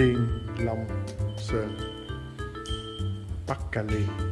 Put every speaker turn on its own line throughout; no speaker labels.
thiên long sơn bắc cali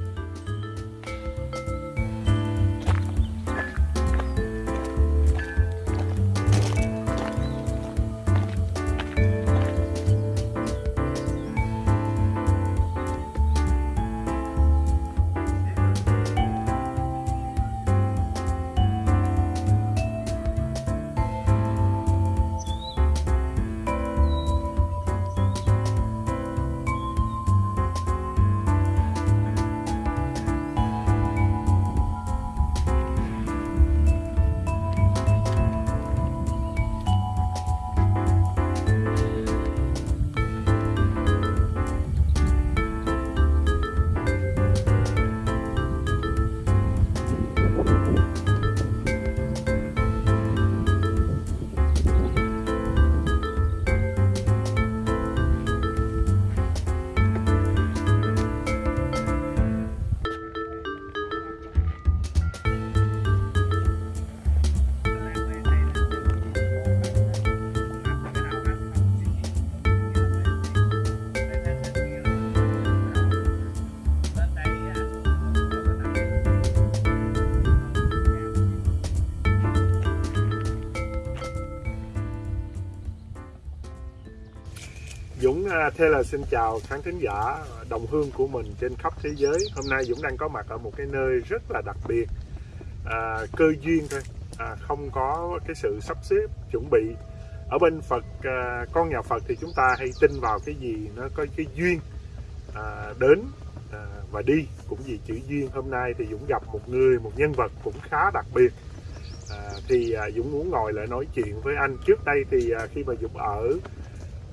Dũng à, uh, Taylor xin chào khán thính giả đồng hương của mình trên khắp thế giới. Hôm nay Dũng đang có mặt ở một cái nơi rất là đặc biệt à, Cơ duyên thôi, à, không có cái sự sắp xếp, chuẩn bị. Ở bên Phật, à, con nhà Phật thì chúng ta hay tin vào cái gì nó có cái duyên à, đến à, và đi. Cũng vì chữ duyên hôm nay thì Dũng gặp một người, một nhân vật cũng khá đặc biệt. À, Thì à, Dũng muốn ngồi lại nói chuyện với anh. Trước đây thì à, khi mà Dũng ở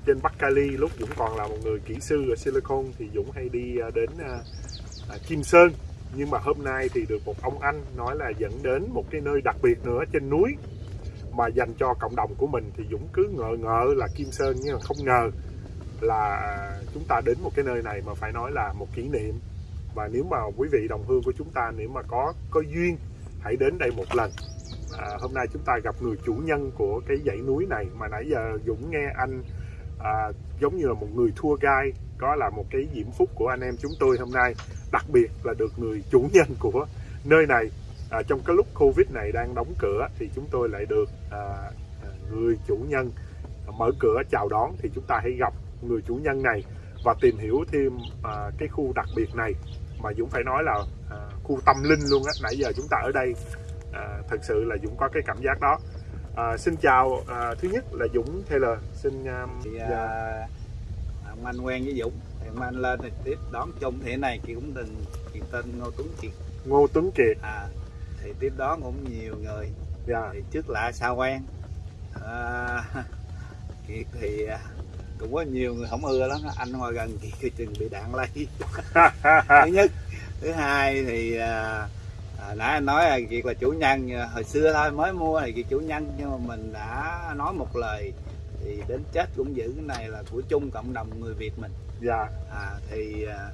trên Bắc Cali lúc Dũng còn là một người kỹ sư ở Silicon thì Dũng hay đi à, đến à, à, Kim Sơn. Nhưng mà hôm nay thì được một ông anh nói là dẫn đến một cái nơi đặc biệt nữa trên núi mà dành cho cộng đồng của mình. Thì Dũng cứ ngờ ngờ là Kim Sơn nhưng mà không ngờ là chúng ta đến một cái nơi này mà phải nói là một kỷ niệm. Và nếu mà quý vị đồng hương của chúng ta nếu mà có có duyên hãy đến đây một lần. À, hôm nay chúng ta gặp người chủ nhân của cái dãy núi này. Mà nãy giờ Dũng nghe anh à, giống như là một người thua gai có là một cái diễm phúc của anh em chúng tôi hôm nay đặc biệt là được người chủ nhân của nơi này. À, trong cái lúc covid này đang đóng cửa thì chúng tôi lại được à, à, người chủ nhân mở cửa chào đón thì chúng ta hãy gặp người chủ nhân này và tìm hiểu thêm à, cái khu đặc biệt này. Mà Dũng phải nói là à, khu tâm linh luôn á nãy giờ chúng ta ở đây à, thật sự là Dũng có cái cảm giác đó. À, xin chào, à, thứ nhất là Dũng Taylor, xin um,
thì, à, dạ. ông anh quen với Dũng, thì ông anh lên thì tiếp đón chung thì này chị cũng đừng chị tên Ngô Tuấn Kiệt.
Ngô Tuấn Kiệt.
À, thì tiếp đón cũng nhiều người.
Dạ.
Thì trước lạ sao quen. À, Kiệt thì à, cũng có nhiều người không ưa lắm, anh ngồi gần Kiệt thì chừng bị đạn lây. thứ nhất, thứ hai thì à, à, nãy anh nói là kiệt là chủ nhân hồi xưa thôi mới mua thì kiệt chủ nhân nhưng mà mình đã nói một lời thì đến chết cũng giữ cái này là của chung cộng đồng người việt mình.
Dạ.
À, thì à,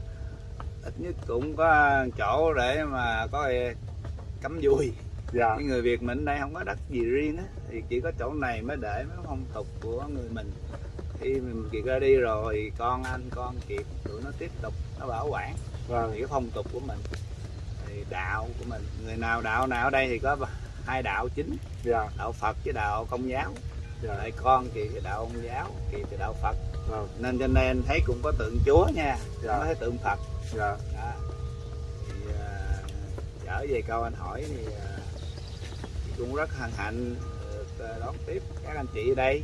ít nhất cũng có chỗ để mà có cắm vui dạ. cái người việt mình đây không có đất gì riêng á thì chỉ có chỗ này mới để mấy phong tục của người mình. Khi mình kiệt ra đi rồi con anh con kiệt tụi nó tiếp tục nó bảo quản vâng. thì cái phong tục của mình thì đạo của mình người nào đạo nào ở đây thì có hai đạo chính. Dạ. đạo Phật với đạo Công giáo. Dạ. lại con thì đạo Công giáo thì thì đạo Phật yeah. nên cho nên thấy cũng có tượng Chúa nha. Dạ. có thấy tượng Phật yeah. Đó. thì uh, trở về câu anh hỏi thì uh, cũng rất hân hạnh được uh, đón tiếp các anh chị ở đây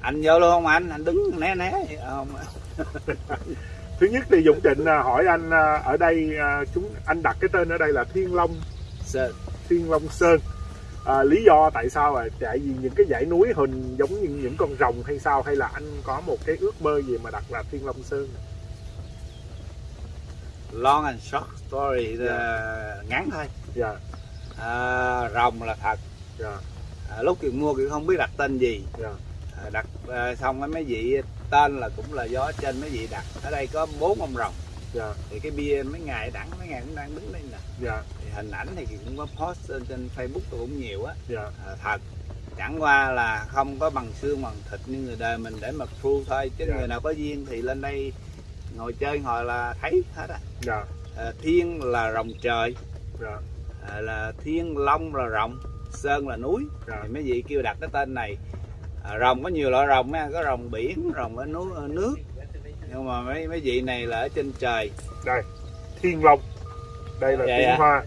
anh vô luôn không anh anh đứng né né không
thứ nhất thì Dũng Trịnh à, hỏi anh à, ở đây à, chúng anh đặt cái tên ở đây là Thiên Long
Sơn
Thiên Long Sơn à, lý do tại sao là tại vì những cái dãy núi hình giống như những con rồng hay sao hay là anh có một cái ước mơ gì mà đặt là Thiên Long Sơn
long and short story yeah. Dạ. uh, ngắn thôi
yeah.
Dạ. à, rồng là thật
yeah.
Dạ. à, lúc kiều mua kiều không biết đặt tên gì
yeah.
Đặt à, xong cái mấy vị tên là cũng là do trên mấy vị đặt. Ở đây có bốn ông rồng.
Dạ.
thì cái bia mấy ngày đẳng mấy ngày cũng đang đứng đây nè.
Dạ.
thì hình ảnh thì cũng có post trên, trên facebook tôi cũng nhiều á.
Dạ.
à, thật. Chẳng qua là không có bằng xương bằng thịt như người đời mình để mà phu thôi. Chứ
Dạ.
người nào có duyên thì lên đây ngồi chơi ngồi là thấy hết á.
Dạ.
À, thiên là rồng trời.
Dạ.
À, là thiên long là rồng sơn là núi.
Dạ.
thì mấy vị kêu đặt cái tên này à, rồng có nhiều loại rồng nha có rồng biển rồng ở núi ở nước. Nhưng mà mấy mấy vị này là ở trên trời.
Đây thiên long. Đây là
Dạ,
tiếng
dạ.
hoa.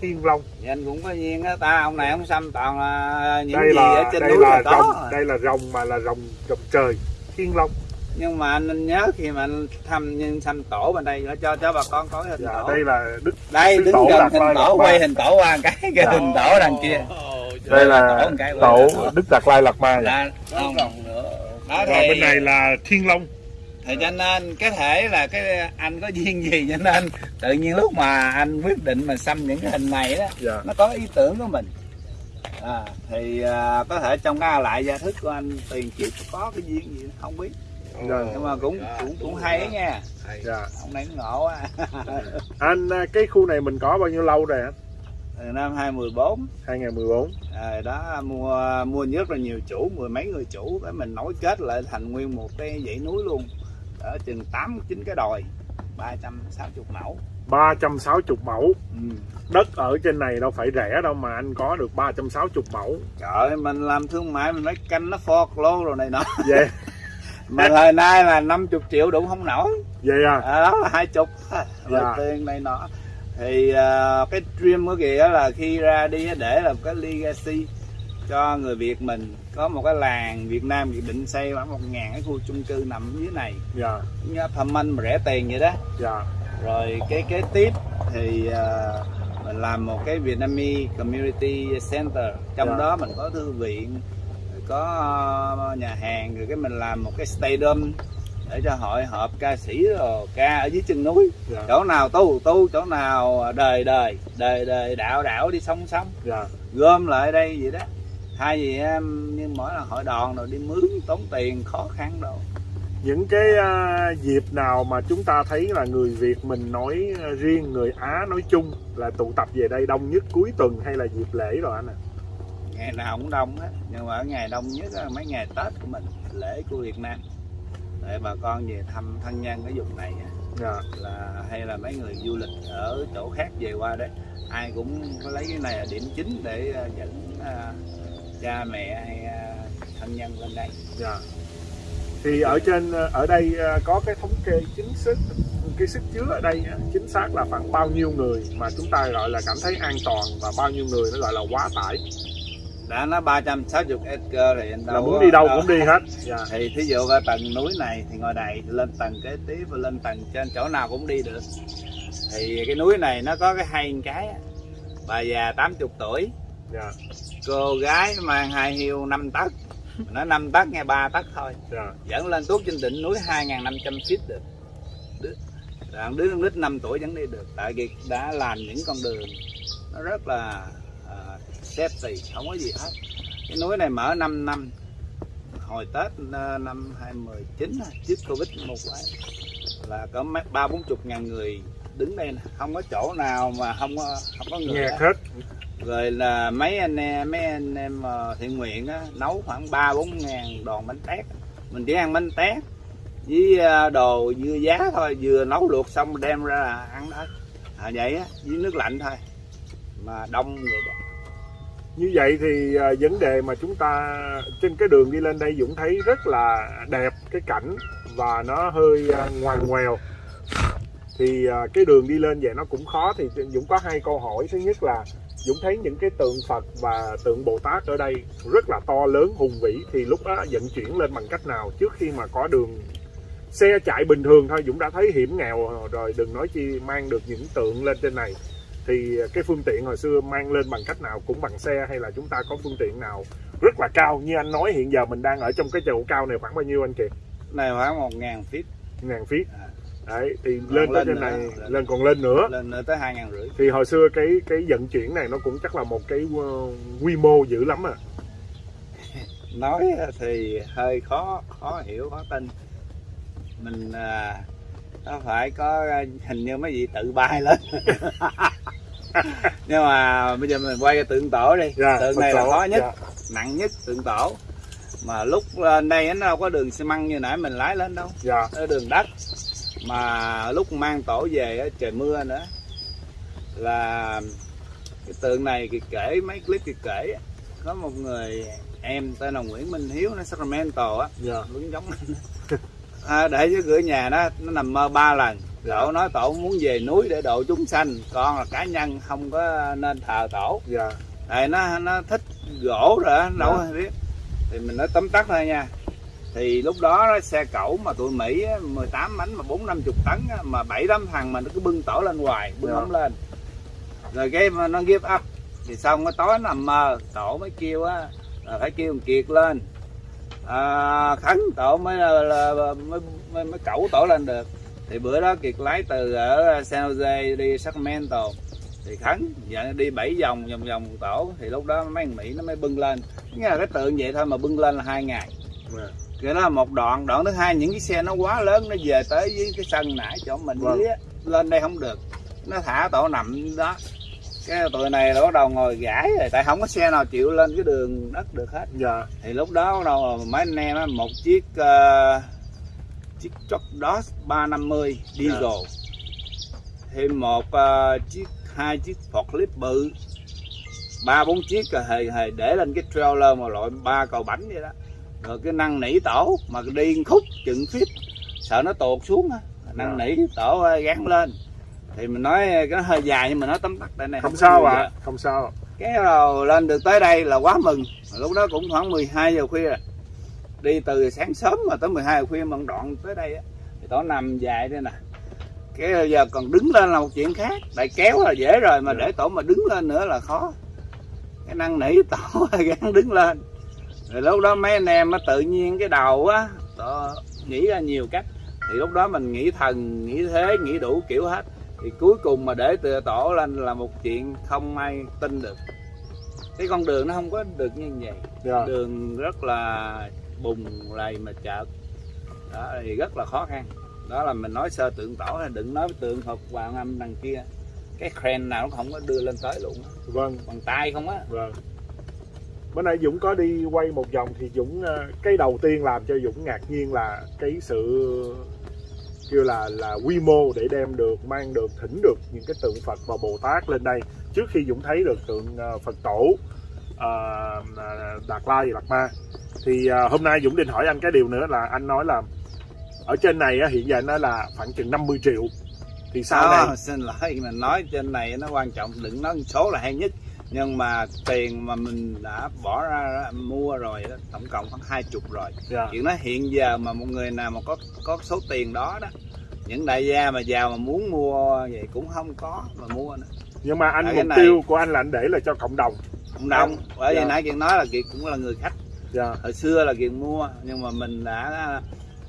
Thiên long.
Thì anh cũng có duyên á. Ta ông này ông xăm toàn là những
đây
gì
là
ở trên
đây
núi
là
là có.
rồng đây là rồng mà là rồng rồng trời. Thiên long.
Nhưng mà anh, nhớ khi mà anh thăm nhân xăm tổ bên đây nó cho cho bà con có hình
dạ
tổ.
đây là đức
đây đứng
tổ
gần hình tổ quay hình tổ qua cái cái
Dạ.
hình tổ đằng kia
đây là
tổ.
đức đạt lai lạt ma
là không. Đó
và
thì
bên này là thiên long.
Thì cho nên cái thể là cái anh có duyên gì cho nên tự nhiên lúc mà anh quyết định mà xăm những cái hình này đó
dạ.
nó có ý tưởng của mình. À, thì à, có thể trong cái lại gia thức của anh tiền kiếp có cái duyên gì không biết.
Dạ.
nhưng mà cũng cũng cũng hay nha.
Dạ.
Ông này cũng ngộ á.
Anh à, cái khu này mình có bao nhiêu lâu rồi anh
từ năm 2014
2014
à, đó mua mua rất là nhiều chủ mười mấy người chủ cái mình nối kết lại thành nguyên một cái dãy núi luôn. Ở chừng tám chín cái đồi 360 mẫu.
360 mẫu.
Ừ.
đất ở trên này đâu phải rẻ đâu mà anh có được 360 mẫu.
Trời ơi mình làm thương mại mình nói canh nó phọt lô rồi này nọ.
Vậy.
Mà thời nay là 50 triệu đủ không nổi.
Vậy à?
À, đó là hai chục rồi
Dạ.
tiền này nọ thì à, cái dream của kìa là khi ra đi để làm cái legacy cho người Việt mình. Có một cái làng Việt Nam Việt định xây khoảng một ngàn cái khu chung cư nằm dưới này.
Dạ.
Như Anh mà rẻ tiền vậy đó.
Dạ.
Rồi cái kế tiếp thì à, mình làm một cái Vietnamese Community Center. Trong
Dạ.
đó mình có thư viện có à, nhà hàng rồi cái mình làm một cái stadium để cho hội họp ca sĩ rồi ca ở dưới chân núi.
Dạ.
Chỗ nào tu tu chỗ nào đời đời đời đời đạo đạo đi song song.
Dạ.
Gom lại đây vậy đó. Thay vì em như mỗi lần hội đoàn rồi đi mướn tốn tiền khó khăn đâu
những cái à, dịp nào mà chúng ta thấy là người Việt mình nói à, riêng người Á nói chung là tụ tập về đây đông nhất cuối tuần hay là dịp lễ rồi anh à
ngày nào cũng đông á nhưng mà ở ngày đông nhất là mấy ngày tết của mình lễ của việt nam để bà con về thăm thân nhân ở vùng này
dạ.
Là hay là mấy người du lịch ở chỗ khác về qua đấy ai cũng có lấy cái này là điểm chính để à, dẫn à, cha mẹ hay à, thân nhân lên đây.
Dạ. Thì ở trên ở đây có cái thống kê chính xác cái sức chứa ở đây á, chính xác là khoảng bao nhiêu người mà chúng ta gọi là cảm thấy an toàn và bao nhiêu người nó gọi là quá tải
đã nói 360 acre thì anh
là
đâu
muốn
có-
đi đâu
đâu-
cũng đi hết. Dạ.
Thì thí dụ ở tầng núi này thì ngồi đầy lên tầng kế tiếp và lên tầng trên chỗ nào cũng đi được. Thì cái núi này nó có cái hay một cái bà già 80 tuổi
dạ.
cô gái mang hai hiêu 5 tấc. Nó 5 tấc nghe 3 tấc thôi.
Dạ.
Dẫn lên tuốt trên đỉnh núi 2.500 feet được. Đứa, đứa con nít 5 tuổi vẫn đi được. Tại vì đã làm những con đường nó rất là uh, safety không có gì hết. Cái núi này mở 5 năm. Hồi Tết ờ, năm 2019 á, trước Covid một cái là có mấy ba bốn chục ngàn người đứng đây nè. Không có chỗ nào mà không có không có người
nghe
hết. rồi là mấy anh em mấy anh em ờ, thiện nguyện á, nấu khoảng ba bốn ngàn đòn bánh tét. Mình chỉ ăn bánh tét với ờ, đồ dưa giá thôi vừa nấu luộc xong đem ra là ăn đó à, vậy á với nước lạnh thôi. Mà đông vậy đó
như vậy thì à, vấn đề mà chúng ta trên cái đường đi lên đây Dũng thấy rất là đẹp cái cảnh và nó hơi à, ngoằn ngoèo. Thì à, cái đường đi lên vậy nó cũng khó thì Dũng có hai câu hỏi. Thứ nhất là Dũng thấy những cái tượng Phật và tượng Bồ Tát ở đây rất là to lớn hùng vĩ thì lúc đó vận chuyển lên bằng cách nào? Trước khi mà có đường xe chạy bình thường thôi Dũng đã thấy hiểm nghèo rồi đừng nói chi mang được những tượng lên trên này thì cái phương tiện hồi xưa mang lên bằng cách nào cũng bằng xe hay là chúng ta có phương tiện nào rất là cao? Như anh nói hiện giờ mình đang ở trong cái chỗ cao này khoảng bao nhiêu anh Kiệt
này khoảng một ngàn feet.
Ngàn feet.
À.
đấy thì
Còn
lên tới trên này
lên.
lên còn lên nữa.
Lên nữa tới hai ngàn rưỡi.
Thì hồi xưa cái cái vận chuyển này nó cũng chắc là một cái uh, quy mô dữ lắm à.
Nói thì hơi khó khó hiểu khó tin. Mình à, nó phải có hình như mấy vị tự bay lên. Nhưng mà bây giờ mình quay tượng tổ đi.
Dạ,
tượng này là
tổ,
khó nhất
dạ.
nặng nhất tượng tổ. Mà lúc lên đây nó đâu có đường xi măng như nãy mình lái lên đâu.
Dạ.
nó đường đất. Mà lúc mang tổ về trời mưa nữa. Là cái tượng này thì kể mấy clip thì kể có một người em tên là Nguyễn Minh Hiếu nó Sacramento á.
Dạ.
cũng giống à, để dưới cửa nhà nó nó nằm mơ ba lần dạ. tổ nói tổ muốn về núi để độ chúng sanh con là cá nhân không có nên thờ tổ
dạ.
tại nó nó thích gỗ rồi đâu dạ. biết thì mình nói tóm tắt thôi nha thì lúc đó xe cẩu mà tụi Mỹ 18 bánh mà bốn năm chục tấn mà bảy tám thằng mà nó cứ bưng tổ lên hoài bưng yeah. không lên rồi cái nó give up thì xong cái tối nằm mơ tổ mới kêu á là phải kêu kiệt lên à, khấn tổ mới là, là mới, mới, mới cẩu tổ lên được. Thì bữa đó kiệt lái từ ở San Jose đi Sacramento. Thì khấn dạ, đi bảy vòng vòng vòng tổ. Thì lúc đó mấy thằng mỹ nó mới bưng lên. Nghe là cái tượng vậy thôi mà bưng lên là hai ngày. Yeah. cái đó là một đoạn. Đoạn thứ hai những cái xe nó quá lớn nó về tới với cái sân nãy chỗ mình vâng. dưới lên đây không được. Nó thả tổ nằm đó cái tụi này là bắt đầu ngồi gãi rồi tại không có xe nào chịu lên cái đường đất được hết.
Dạ.
thì lúc đó bắt đầu mấy anh em á một chiếc uh, chiếc truck Dodge 350 diesel. Dạ. thêm một uh, chiếc hai chiếc forklift bự ba bốn chiếc rồi hề hề để lên cái trailer mà loại ba cầu bánh vậy đó. Rồi cái năng nỉ tổ mà đi khúc chừng feet sợ nó tuột xuống á. Năng nỉ tổ gắn lên thì mình nói cái hơi dài nhưng mà nó tấm tắt đây này
không, không sao ạ à. không sao
cái rồi lên được tới đây là quá mừng. Lúc đó cũng khoảng 12 giờ khuya. Đi từ sáng sớm mà tới 12 giờ khuya mà đoạn tới đây á thì tổ nằm dài đây nè. Cái giờ còn đứng lên là một chuyện khác. Tại kéo là dễ rồi mà để tổ mà đứng lên nữa là khó. Cái năng nỉ tổ gắn đứng lên. Rồi lúc đó mấy anh em nó tự nhiên cái đầu á tổ nghĩ ra nhiều cách. Thì lúc đó mình nghĩ thần nghĩ thế nghĩ đủ kiểu hết thì cuối cùng mà để từ tổ lên là một chuyện không ai tin được. Cái con đường nó không có được như vậy. Yeah. Dạ. đường rất là bùng lầy mà chợt. Đó thì rất là khó khăn. Đó là mình nói sơ tượng tổ là đừng nói tượng Phật hoàng âm đằng kia. Cái crane nào cũng không có đưa lên tới luôn
vâng.
Bằng tay không á.
Vâng. Bữa nay Dũng có đi quay một vòng thì Dũng ờ, cái đầu tiên làm cho Dũng ngạc nhiên là cái sự kêu là là quy mô để đem được mang được thỉnh được những cái tượng Phật và Bồ Tát lên đây. Trước khi Dũng thấy được tượng ờ, Phật tổ uh, Đạt Lai Đạt Ma thì uh, hôm nay Dũng định hỏi anh cái điều nữa là anh nói là ở trên này hiện giờ nó là khoảng chừng 50 triệu. Thì sau
à, này xin lỗi mình nói trên này nó quan trọng đừng nói số là hay nhất nhưng mà tiền mà mình đã bỏ ra mua rồi đó, tổng cộng khoảng hai chục rồi yeah. Dạ. chuyện đó hiện giờ mà một người nào mà có có số tiền đó đó những đại gia mà giàu mà muốn mua vậy cũng không có mà mua nữa
nhưng mà anh mục tiêu của anh là anh để là cho cộng đồng
cộng đồng bởi vì yeah. Dạ. nãy chuyện nói là kiệt cũng là người khách yeah. Dạ. hồi xưa là kiệt mua nhưng mà mình đã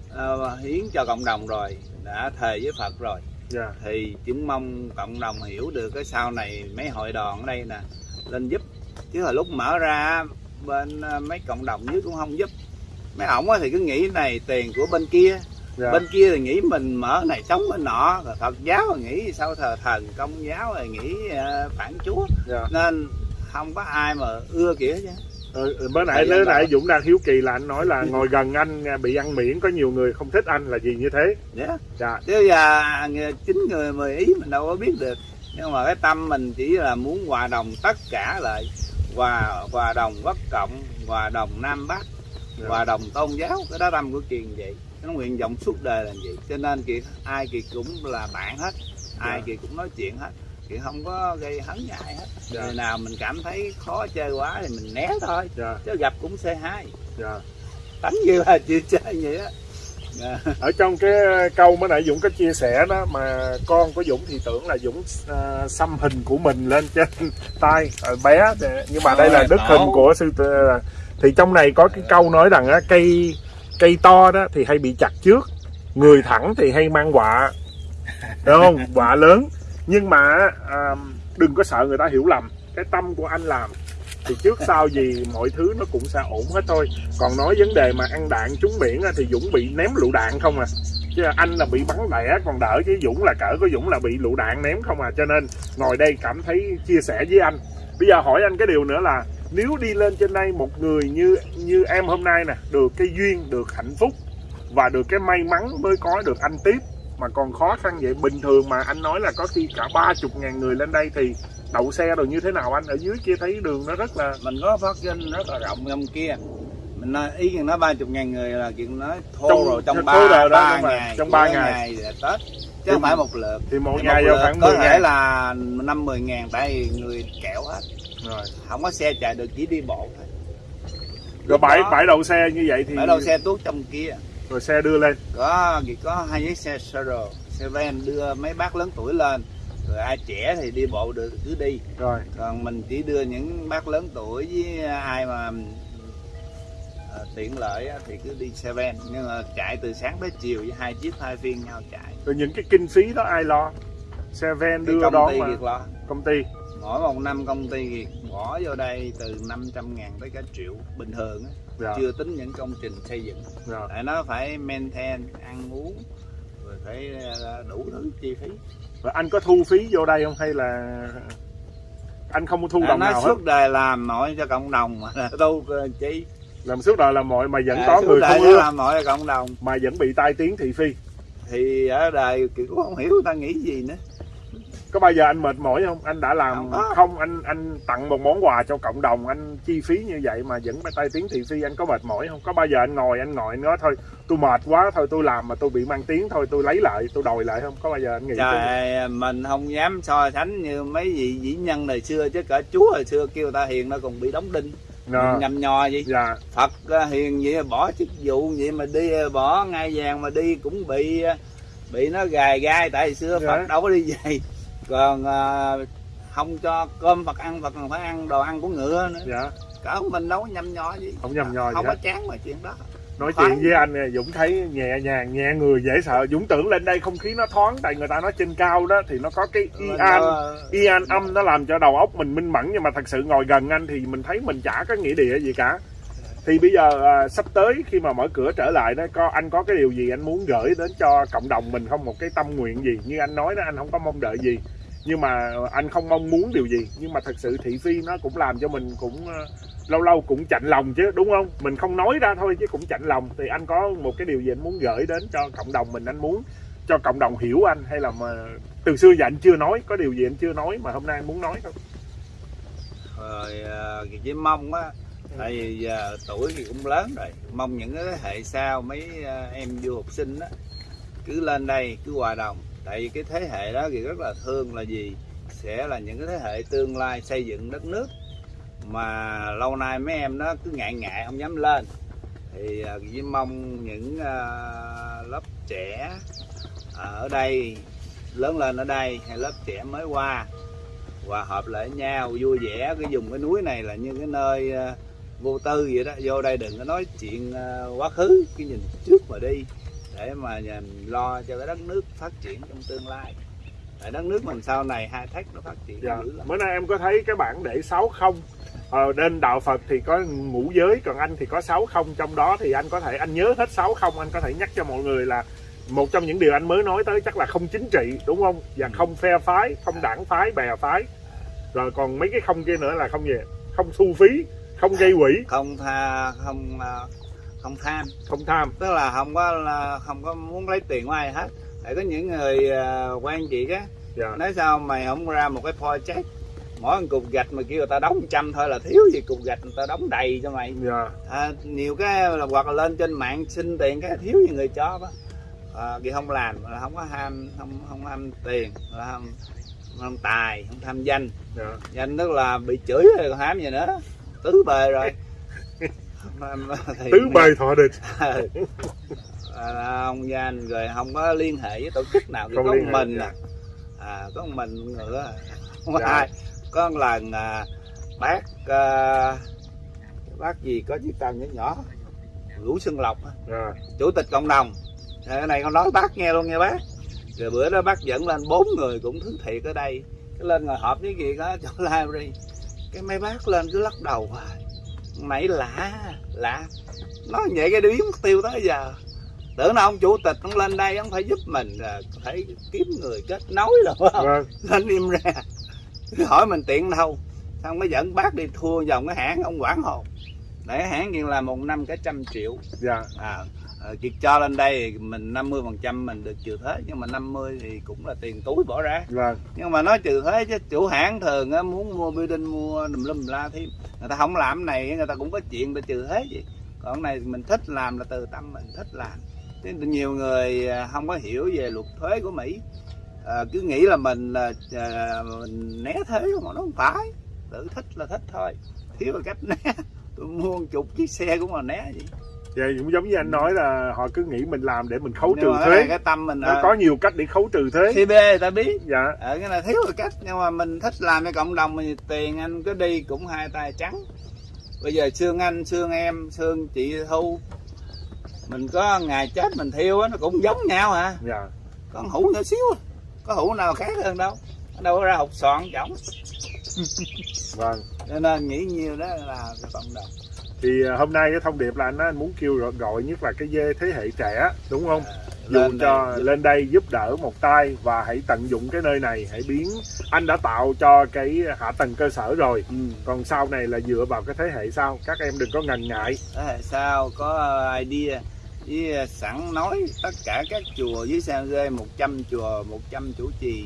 uh, hiến cho cộng đồng rồi đã thề với phật rồi yeah. thì chúng mong cộng đồng hiểu được cái sau này mấy hội đoàn ở đây nè lên giúp chứ hồi lúc mở ra bên ờ, mấy cộng đồng dưới cũng không giúp mấy ổng thì cứ nghĩ này tiền của bên kia. Dạ. bên kia thì nghĩ mình mở này sống bên nọ rồi phật giáo thì nghĩ sao thờ thần công giáo thì nghĩ uh, phản chúa. Dạ. nên không có ai mà ưa kiểu chứ
ừ, ừ bữa nãy bữa nãy dũng đang hiếu kỳ là anh nói là ngồi gần anh bị ăn miễn có nhiều người không thích anh là gì như thế
yeah. dạ chứ giờ chín người mười ý mình đâu có biết được nhưng mà cái tâm mình chỉ là muốn hòa đồng tất cả lại hòa hòa đồng bất cộng hòa đồng nam bắc yeah. hòa đồng tôn giáo cái đó tâm của kiền vậy nó nguyện vọng suốt đời là vậy cho nên kiệt ai kiệt cũng là bạn hết ai yeah. kiệt cũng nói chuyện hết kiệt không có gây hấn với ai hết yeah. người nào mình cảm thấy khó chơi quá thì mình né thôi yeah. chứ gặp cũng c hai yeah. tánh như là chưa chơi vậy á
yeah. ở trong cái câu mới nãy Dũng có chia sẻ đó mà con của Dũng thì tưởng là Dũng uh, xăm hình của mình lên trên tay uh, bé nhưng mà đây là đức hình của sư thì trong này có cái câu nói rằng á, cây cây to đó thì hay bị chặt trước người thẳng thì hay mang quạ đúng không? Quạ lớn. Nhưng mà à, đừng có sợ người ta hiểu lầm cái tâm của anh làm thì trước sau gì mọi thứ nó cũng sẽ ổn hết thôi. Còn nói vấn đề mà ăn đạn trúng biển thì dũng bị ném lựu đạn không à? Chứ anh là bị bắn đẻ còn đỡ chứ dũng là cỡ của dũng là bị lựu đạn ném không à? Cho nên ngồi đây cảm thấy chia sẻ với anh. Bây giờ hỏi anh cái điều nữa là nếu đi lên trên đây một người như như em hôm nay nè, được cái duyên, được hạnh phúc và được cái may mắn mới có được anh tiếp, mà còn khó khăn vậy, bình thường mà anh nói là có khi cả ba chục ngàn người lên đây thì đậu xe rồi như thế nào anh? Ở dưới kia thấy đường nó rất là
mình có phát sinh rất là rộng trong kia. Mình nói ý kiến nói ba chục ngàn người là chuyện nói thô
Trong-
rồi trong ba ngày
trong ba ngày.
ngày là tết chứ không phải một lượt.
thì một
Thì
ngày
một lượt
khoảng
có
10
thể là năm mười ngàn tại vì người kẹo hết.
Rồi.
Không có xe chạy được chỉ đi bộ thôi.
Rồi bãi bãi đậu xe như vậy thì
bãi đậu xe tuốt trong kia.
Rồi xe đưa lên.
Có chỉ có hai chiếc xe Sero xe van đưa mấy bác lớn tuổi lên rồi ai trẻ thì đi bộ được cứ đi.
Rồi.
Còn mình chỉ đưa những bác lớn tuổi với ai mà ờ, tiện lợi thì cứ đi xe van. Nhưng mà chạy từ sáng tới chiều với hai chiếc hai phiên nhau chạy.
Rồi những cái kinh phí đó ai lo? Xe ven đưa
công
đón
ty
mà.
Việt lo.
Công ty.
Mỗi một năm công ty Việt bỏ vô đây từ 500 ngàn tới cả triệu. Bình thường á.
Dạ.
Chưa tính những công trình xây dựng.
Dạ.
Tại nó phải maintain ăn uống rồi phải ờ, đủ thứ chi phí
rồi anh có thu phí vô đây không hay là anh không có thu đồng
nói
nào hết?
suốt đời làm mọi cho cộng đồng mà tu ờ, chi
làm suốt đời là mọi mà vẫn
À,
có người không ưa.
làm mọi cho cộng đồng.
Mà vẫn bị tai tiếng thị phi.
Thì ở đời kiểu cũng không hiểu người ta nghĩ gì nữa
có bao giờ anh mệt mỏi không? Anh đã làm
Không
không anh anh tặng một món quà cho cộng đồng anh chi phí như vậy mà vẫn tai tiếng thị phi anh có mệt mỏi không? Có bao giờ anh ngồi anh ngồi anh nói thôi tôi mệt quá thôi tôi làm mà tôi bị mang tiếng thôi tôi lấy lại tôi đòi lại không? Có bao giờ anh nghĩ
trời mình không dám so sánh như mấy vị vĩ nhân đời xưa chứ cả chúa hồi xưa kêu ta hiền nó còn bị đóng đinh.
Nè,
mình nhầm nhò gì
dạ.
Phật ờ, hiền vậy bỏ chức vụ vậy mà đi ờ, bỏ ngai vàng mà đi cũng bị ờ, bị nó gài gai. Tại xưa
Dạ.
phật đâu có đi vậy còn ờ, không cho cơm phật ăn còn phải ăn đồ ăn của ngựa nữa.
Dạ.
Cỡ mình đâu có nhầm nhò gì.
Không nhầm nhò gì
không có chán mà chuyện đó.
Nói
Thoáng.
chuyện với anh Dũng thấy nhẹ nhàng nhẹ người dễ sợ. Dũng tưởng lên đây không khí nó thoáng tại người ta nói trên cao đó thì nó có cái
Mình
ian
đâu-
ian âm nó làm cho đầu óc mình minh mẫn nhưng mà thật sự ngồi gần anh thì mình thấy mình chả có nghĩa địa gì cả. Thì bây giờ à, sắp tới khi mà mở cửa trở lại đó có anh có cái điều gì anh muốn gửi đến cho cộng đồng mình không? Một cái tâm nguyện gì? Như anh nói đó anh không có mong đợi gì nhưng mà anh không mong muốn điều gì. Nhưng mà thật sự thị phi nó cũng làm cho mình cũng ờ, lâu lâu cũng chạnh lòng chứ đúng không? Mình không nói ra thôi chứ cũng chạnh lòng. Thì anh có một cái điều gì anh muốn gửi đến cho cộng đồng mình anh muốn cho cộng đồng hiểu anh hay là mà từ xưa giờ anh chưa nói? Có điều gì anh chưa nói mà hôm nay anh muốn nói không?
Rồi ờ, chỉ mong á tại vì giờ tuổi thì cũng lớn rồi. Mong những cái thế hệ sau mấy ờ, em du học sinh á cứ lên đây cứ hòa đồng tại vì cái thế hệ đó thì rất là thương là gì? Sẽ là những cái thế hệ tương lai xây dựng đất nước. Mà lâu nay mấy em nó cứ ngại ngại, không dám lên. Thì à, chỉ mong những à, lớp trẻ à, ở đây, lớn lên ở đây, hay lớp trẻ mới qua, hòa hợp lại nhau, vui vẻ, cái dùng cái núi này là như cái nơi vô tư vậy đó. Vô đây đừng có nói chuyện quá khứ cái nhìn trước mà đi để mà lo cho cái đất nước phát triển trong tương lai. Tại đất nước mình sau này hai thách nó phát triển
dạ. bữa nay em có thấy cái bảng để sáu không. Ờ, bên đạo Phật thì có ngũ giới còn anh thì có sáu không. Trong đó thì anh có thể anh nhớ hết sáu không. Anh có thể nhắc cho mọi người là một trong những điều anh mới nói tới chắc là không chính trị đúng không? Và không phe phái không đảng phái bè phái. Rồi còn mấy cái không kia nữa là không gì? Không thu phí không gây quỹ.
Không tha không ờ, không tham.
Không tham.
Tức là không có là không có muốn lấy tiền của ai hết. Tại có những người ờ, quen chị á
dạ.
nói sao mày không ra một cái project mỗi một cục gạch mà kêu người ta đóng trăm thôi là thiếu gì cục gạch người ta đóng đầy cho mày.
Dạ.
À, nhiều cái là hoặc là lên trên mạng xin tiền cái thiếu gì người cho đó à, thì không làm là không có ham không không ham tiền là không, không tài không tham danh.
Dạ.
Danh tức là bị chửi rồi còn ham gì nữa. Tứ bề rồi
tứ bề thọ địch.
À, ông danh rồi không có liên hệ với tổ chức nào
Không
có
liên
mình à. à có mình nữa không có
Dạ.
ai. Có một lần à, bác à, bác gì có chiếc tàu nhỏ nhỏ Vũ Xuân Lộc
dạ.
Chủ tịch cộng đồng. Cái này con nói bác nghe luôn nha bác. Rồi bữa đó bác dẫn lên bốn người cũng thứ thiệt ở đây. Cái lên ngồi họp với gì đó chỗ library cái mấy bác lên cứ lắc đầu hoài mày lạ lạ. Nói vậy cái biến mất tiêu tới giờ. Tưởng nào ông chủ tịch ông lên đây ông phải giúp mình à, phải kiếm người kết nối rồi. Không?
vâng.
Lên im ra. Hỏi mình tiện đâu. Không có dẫn bác đi thua dòng cái hãng ông quản hồn. Để hãng kia là một năm cái trăm triệu.
Dạ.
À, à kiệt cho lên đây mình 50 phần trăm mình được trừ thuế nhưng mà 50 thì cũng là tiền túi bỏ ra.
Vâng.
nhưng mà nói trừ thuế chứ chủ hãng thường á, muốn mua building mua đùm lum la thêm. Người ta không làm này người ta cũng có chuyện để trừ thuế gì còn này mình thích làm là từ tâm mình thích làm. Chứ nhiều người à, không có hiểu về luật thuế của mỹ. À, cứ nghĩ là mình là à, mình né thuế mà nó không phải. Tự thích là thích thôi. Thiếu là cách né. Tôi mua một chục chiếc xe cũng mà né gì
vậy cũng giống như anh nói là họ cứ nghĩ mình làm để mình khấu trừ thuế.
cái tâm mình
nó à, có nhiều cách để khấu trừ thuế.
CB người ta biết.
Dạ.
Ở cái này thiếu là cách nhưng mà mình thích làm cho cộng đồng thì tiền anh cứ đi cũng hai tay trắng. Bây giờ xương anh xương em xương chị thu. Mình có ngày chết mình thiêu á nó cũng giống nhau hả
dạ.
Con hũ nhỏ xíu có hũ nào khác hơn đâu. Đâu có ra hột xoàn chổng.
Vâng.
Cho nên nghĩ nhiều đó là cộng đồng
thì à, hôm nay cái thông điệp là anh, anh muốn kêu gọi, nhất là cái dê thế hệ trẻ đúng không? À, dù lên cho đây, lên đây giúp đỡ một tay và hãy tận dụng cái nơi này hãy biến anh đã tạo cho cái hạ tầng cơ sở rồi. Ừ. còn sau này là dựa vào cái thế hệ sau. Các em đừng có ngần ngại.
Thế hệ sau có idea với sẵn nói tất cả các chùa dưới San Jose 100 chùa 100 chủ trì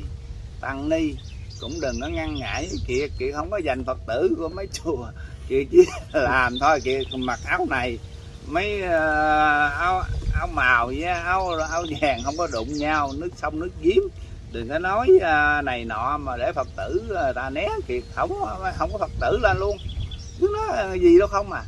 tăng ni cũng đừng có ngăn ngại kìa kìa không có dành phật tử của mấy chùa kìa chỉ làm thôi kìa mặc áo này mấy uh, áo áo màu với áo áo vàng không có đụng nhau nước sông nước giếng. Đừng có nói uh, này nọ mà để phật tử uh, ta né kìa không không có phật tử lên luôn. Cứ nói gì đâu không à.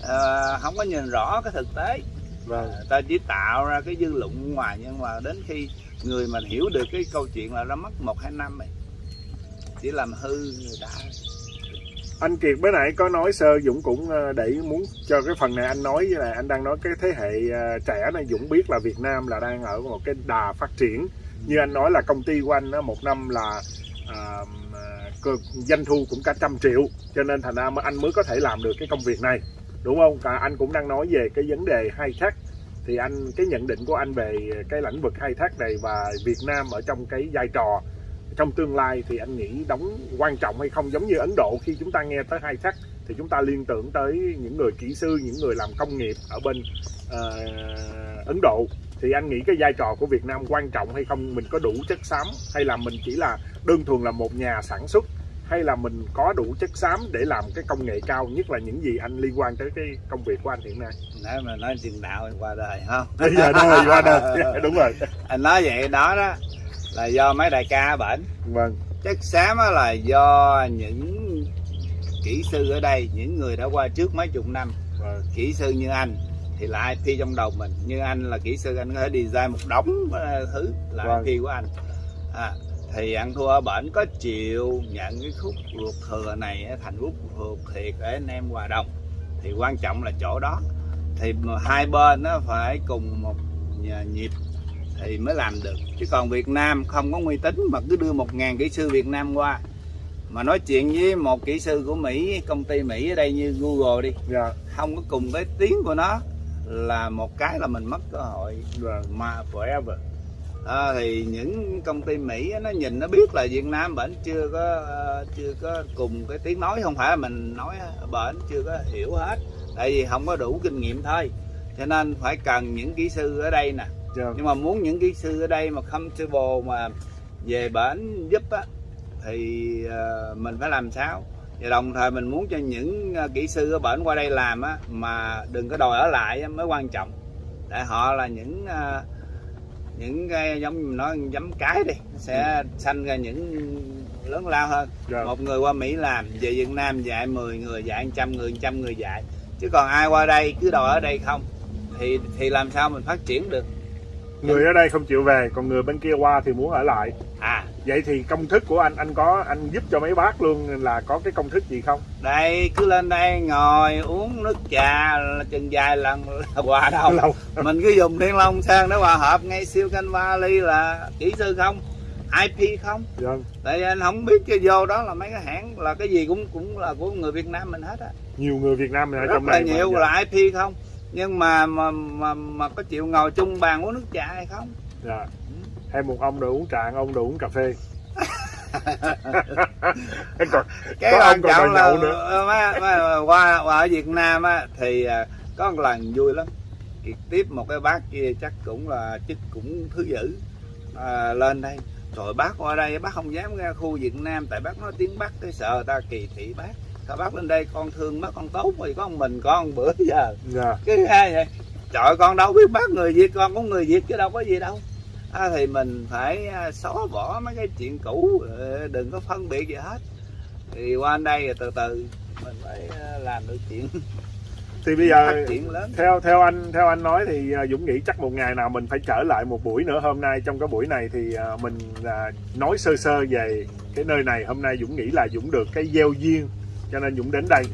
Uh, không có nhìn rõ cái thực tế. Vâng. ta chỉ tạo ra cái dư luận ngoài nhưng mà đến khi người mình hiểu được cái câu chuyện là nó mất một hai năm rồi chỉ làm hư người ta
anh Kiệt bữa nãy có nói sơ Dũng cũng ờ, để muốn cho cái phần này anh nói với là anh đang nói cái thế hệ ờ, trẻ này Dũng biết là Việt Nam là đang ở một cái đà phát triển. Như anh nói là công ty của anh một năm là à, doanh thu cũng cả trăm triệu cho nên thành ra anh mới có thể làm được cái công việc này đúng không? Cả anh cũng đang nói về cái vấn đề khai thác. Thì anh cái nhận định của anh về cái lĩnh vực khai thác này và Việt Nam ở trong cái vai trò trong tương lai thì anh nghĩ đóng quan trọng hay không? Giống như Ấn Độ khi chúng ta nghe tới hai thác thì chúng ta liên tưởng tới những người kỹ sư những người làm công nghiệp ở bên uh, Ấn Độ. Thì anh nghĩ cái vai trò của Việt Nam quan trọng hay không? Mình có đủ chất xám hay là mình chỉ là đơn thuần là một nhà sản xuất? Hay là mình có đủ chất xám để làm cái công nghệ cao nhất là những gì anh liên quan tới cái công việc của anh hiện nay?
Nãy mà nói tiền đạo qua đời không
bây giờ đời qua đời. Đúng rồi.
Anh nói vậy đó đó là do mấy đại ca bệnh.
Vâng.
Chất xám là do những kỹ sư ở đây những người đã qua trước mấy chục năm. Vâng. kỹ sư như anh thì là IP trong đầu mình như anh là kỹ sư anh có thể design một đống thứ là vâng. IP của anh. À, thì ăn thua ở bển có chịu nhận cái khúc ruột thừa này thành khúc ruột thiệt để anh em hòa đồng. Thì quan trọng là chỗ đó. Thì hai bên nó phải cùng một nhịp thì mới làm được chứ còn Việt Nam không có uy tín mà cứ đưa một ngàn kỹ sư Việt Nam qua mà nói chuyện với một kỹ sư của Mỹ công ty Mỹ ở đây như Google đi yeah. Dạ. không có cùng cái tiếng của nó là một cái là mình mất cơ hội yeah. Dạ. mà forever à, thì những công ty Mỹ nó nhìn nó biết là Việt Nam bệnh chưa có chưa có cùng cái tiếng nói không phải là mình nói bệnh chưa có hiểu hết tại vì không có đủ kinh nghiệm thôi cho nên phải cần những kỹ sư ở đây nè yeah. nhưng mà muốn những kỹ sư ở đây mà comfortable mà về bển giúp á thì uh, mình phải làm sao và đồng thời mình muốn cho những uh, kỹ sư ở bển qua đây làm á mà đừng có đòi ở lại mới quan trọng tại họ là những uh, những cái giống như nói giấm cái đi sẽ sanh ra những lớn lao hơn yeah. Dạ. một người qua Mỹ làm về Việt Nam dạy 10 người dạy trăm người trăm người dạy chứ còn ai qua đây cứ đòi ở đây không thì thì làm sao mình phát triển được
người ở đây không chịu về còn người bên kia qua thì muốn ở lại.
À.
Vậy thì công thức của anh anh có anh giúp cho mấy bác luôn là có cái công thức gì không?
Đây cứ lên đây ngồi uống nước trà chừng dài lần là hòa đâu Lâu. mình cứ dùng thiên long sang để hòa hợp ngay siêu canh valley là kỹ sư không? IP không?
Vâng.
tại anh không biết cái vô đó là mấy cái hãng là cái gì cũng cũng là của người Việt Nam mình hết á.
Nhiều người Việt Nam ở
Rất
trong
này nhiều là IP không nhưng mà mà mà, mà có chịu ngồi chung bàn uống nước trà hay không?
Dạ. Hay một ông đồ uống trà ông đồ uống cà phê.
Còn, cái quan trọng là nữa. Má, má, qua, qua ở Việt Nam á, thì à, có một lần vui lắm. Kiệt tiếp một cái bác kia chắc cũng là chức cũng thứ dữ. À, lên đây. Rồi bác qua đây bác không dám ra khu Việt Nam tại bác nói tiếng Bắc cái sợ ta kỳ thị bác sao bác lên đây con thương bác con tốt thì có mình con bữa giờ. Yeah. Dạ. cái hai vậy trời con đâu biết bác người Việt con cũng người Việt chứ đâu có gì đâu. À, thì mình phải à, xóa bỏ mấy cái chuyện cũ ờ, đừng có phân biệt gì hết. Thì qua đây từ từ mình phải à, làm được chuyện.
Thì bây giờ theo theo anh theo anh nói thì à, Dũng nghĩ chắc một ngày nào mình phải trở lại một buổi nữa. Hôm nay trong cái buổi này thì mình nói sơ sơ về cái nơi này. Hôm nay Dũng nghĩ là Dũng được cái gieo duyên cho nên Dũng đến đây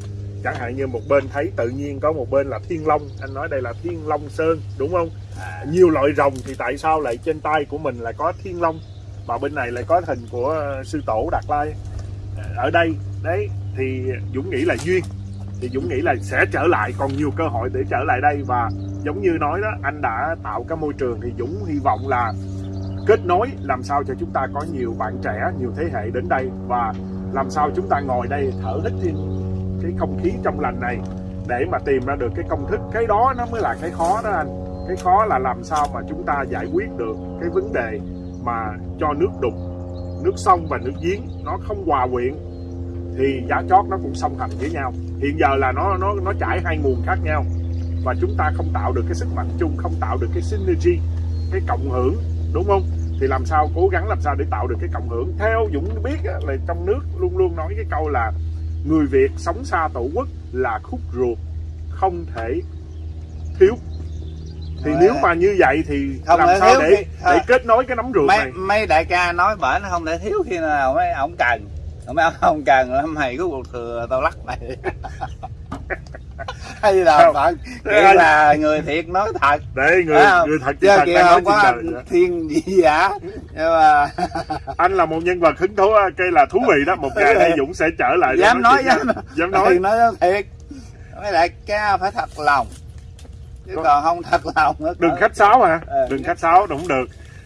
chẳng hạn như một bên thấy tự nhiên có một bên là thiên long. Anh nói đây là thiên long sơn đúng không? À. nhiều loại rồng thì tại sao lại trên tay của mình lại có thiên long và bên này lại có hình của sư tổ đạt lai? Ở đây đấy thì dũng nghĩ là duyên. Thì dũng nghĩ là sẽ trở lại còn nhiều cơ hội để trở lại đây. Và giống như nói đó anh đã tạo cái môi trường thì dũng hy vọng là kết nối làm sao cho chúng ta có nhiều bạn trẻ nhiều thế hệ đến đây. Và làm sao chúng ta ngồi đây thở hít thêm cái không khí trong lành này để mà tìm ra được cái công thức? Cái đó nó mới là cái khó đó anh. Cái khó là làm sao mà chúng ta giải quyết được cái vấn đề mà cho nước đục, nước sông và nước giếng nó không hòa quyện thì giá chót nó cũng song hành với nhau. Hiện giờ là nó nó nó chảy hai nguồn khác nhau và chúng ta không tạo được cái sức mạnh chung, không tạo được cái synergy, cái cộng hưởng, đúng không? Thì làm sao cố gắng làm sao để tạo được cái cộng hưởng? Theo Dũng biết là trong nước luôn luôn nói cái câu là người Việt sống xa tổ quốc là khúc ruột không thể thiếu. Thì Rồi. nếu mà như vậy thì không làm sao để khi, để kết nối cái nấm ruột
mấy,
này?
mấy đại ca nói bởi nó không thể thiếu khi nào mấy ông cần. Mấy ông không cần mày có cuộc thừa tao lắc mày hay là bạn nghĩa là người thiệt nói thật.
Để người người thật
chứ kia không có thiên gì giả. Nhưng mà
anh là một nhân vật hứng thú cây là thú vị đó. Một ngày đây dũng sẽ trở lại
dám nói dám,
dám nói.
Nói thiệt. Mấy đại ca phải thật lòng. Chứ còn không thật lòng nữa
đừng khách sáo mà ờ, đừng khách sáo đúng được.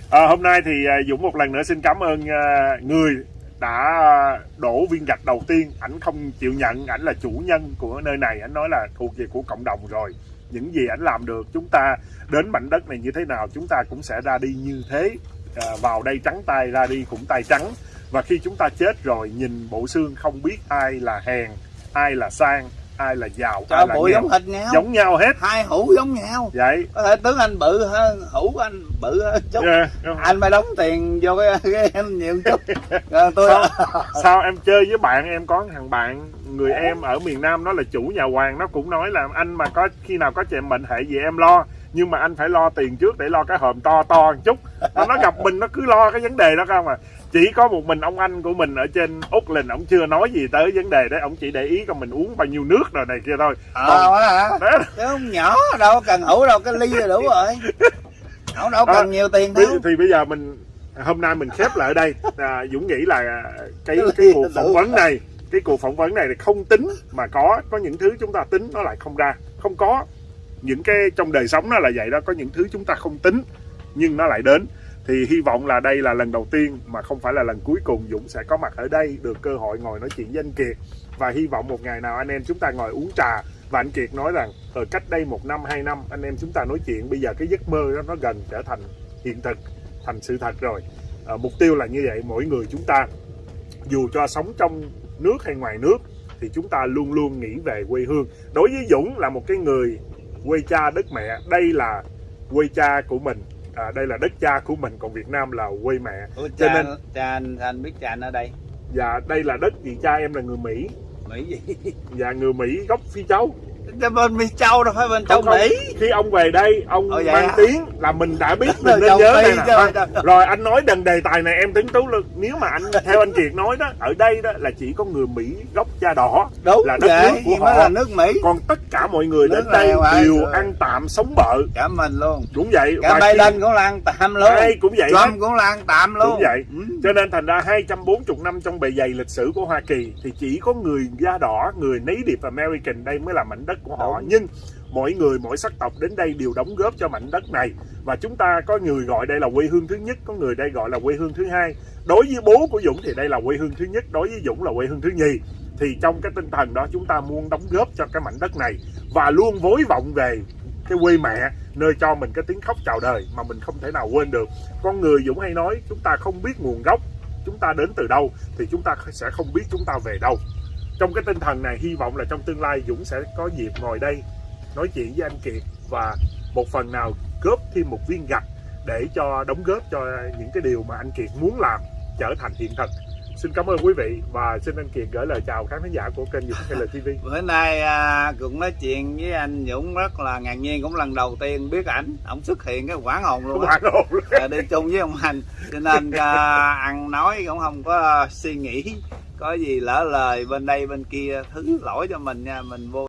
À, hôm nay thì à, dũng một lần nữa xin cảm ơn à, người đã ờ, đổ viên gạch đầu tiên ảnh không chịu nhận ảnh là chủ nhân của nơi này ảnh nói là thuộc về của cộng đồng rồi. Những gì ảnh làm được chúng ta đến mảnh đất này như thế nào chúng ta cũng sẽ ra đi như thế. À, vào đây trắng tay ra đi cũng tay trắng. Và khi chúng ta chết rồi nhìn bộ xương không biết ai là hèn ai là sang ai là giàu
ai là nghèo. giống hệt nhau.
Giống nhau hết.
Hai hũ giống nhau.
Vậy.
Có thể tướng anh bự hơn hũ anh bự hơn chút. Yeah. Anh phải đóng tiền vô cái, cái em nhiều chút.
Rồi tôi sao, sao em chơi với bạn em có thằng bạn người em ở miền nam nó là chủ nhà hoàng nó cũng nói là anh mà có khi nào có chuyện bệnh hệ gì em lo. Nhưng mà anh phải lo tiền trước để lo cái hòm to to một chút. Nó gặp mình nó cứ lo cái vấn đề đó không à chỉ có một mình ông anh của mình ở trên úc lình ông chưa nói gì tới vấn đề đấy. Ông chỉ để ý coi mình uống bao nhiêu nước rồi này kia thôi.
Ờ Còn... hả? Đó. chứ không nhỏ đâu cần hủ đâu cái ly là đủ rồi. Không đâu cần à, nhiều tiền đâu.
thì bây giờ mình hôm nay mình khép lại ở đây. À, dũng nghĩ là cái cái cuộc phỏng vấn này cái cuộc phỏng vấn này thì không tính mà có có những thứ chúng ta tính nó lại không ra. Không có. Những cái trong đời sống nó là vậy đó có những thứ chúng ta không tính nhưng nó lại đến thì hy vọng là đây là lần đầu tiên mà không phải là lần cuối cùng Dũng sẽ có mặt ở đây được cơ hội ngồi nói chuyện với anh Kiệt. Và hy vọng một ngày nào anh em chúng ta ngồi uống trà. Và anh Kiệt nói rằng ở cách đây một năm hai năm anh em chúng ta nói chuyện. Bây giờ cái giấc mơ đó nó gần trở thành hiện thực thành sự thật rồi. À, mục tiêu là như vậy mỗi người chúng ta. Dù cho sống trong nước hay ngoài nước thì chúng ta luôn luôn nghĩ về quê hương. Đối với Dũng là một cái người quê cha đất mẹ. Đây là quê cha của mình à, đây là đất cha của mình còn Việt Nam là quê mẹ.
Ủa, cha, cho nên cha anh, anh biết cha anh ở đây?
Dạ đây là đất vì cha em là người Mỹ.
Mỹ gì?
Dạ người Mỹ gốc Phi Châu
bên Mỹ Châu đâu phải bên Châu Mỹ.
Khi ông về đây ông Ồ, mang tiếng là mình đã biết mình nên nhớ đây nè. rồi anh nói đần đề tài này em tính tú lực nếu mà anh theo anh Kiệt nói đó ở đây đó là chỉ có người Mỹ gốc da đỏ
Đúng là đất vậy, nước của họ. là nước Mỹ.
Còn tất cả mọi người nước đến đây đều rồi. ăn tạm sống bợ
cả mình luôn.
Đúng vậy
cả Biden khi... cũng là ăn tạm luôn.
Ai cũng vậy
Trump hết. cũng là ăn tạm luôn.
đúng vậy. Ừ. cho nên thành ra 240 năm trong bề dày lịch sử của Hoa Kỳ thì chỉ có người da đỏ người Native American đây mới là mảnh đất của họ. Nhưng mỗi người, mỗi sắc tộc đến đây đều đóng góp cho mảnh đất này. Và chúng ta có người gọi đây là quê hương thứ nhất, có người đây gọi là quê hương thứ hai. Đối với bố của Dũng thì đây là quê hương thứ nhất, đối với Dũng là quê hương thứ nhì. Thì trong cái tinh thần đó chúng ta muốn đóng góp cho cái mảnh đất này và luôn vối vọng về cái quê mẹ, nơi cho mình cái tiếng khóc chào đời mà mình không thể nào quên được. Con người Dũng hay nói, chúng ta không biết nguồn gốc, chúng ta đến từ đâu thì chúng ta sẽ không biết chúng ta về đâu trong cái tinh thần này hy vọng là trong tương lai Dũng sẽ có dịp ngồi đây nói chuyện với anh Kiệt và một phần nào góp thêm một viên gạch để cho đóng góp cho những cái điều mà anh Kiệt muốn làm trở thành hiện thực xin cảm ơn quý vị và xin anh Kiệt gửi lời chào khán giả của kênh Dũng TV.
Bữa nay à, cũng nói chuyện với anh Dũng rất là ngạc nhiên cũng lần đầu tiên biết ảnh, ông xuất hiện cái quán hồn luôn.
Quán hồn luôn.
À, đi chung với ông Hành, cho nên à, ăn nói cũng không có suy nghĩ có gì lỡ lời bên đây bên kia thứ lỗi cho mình nha, mình vô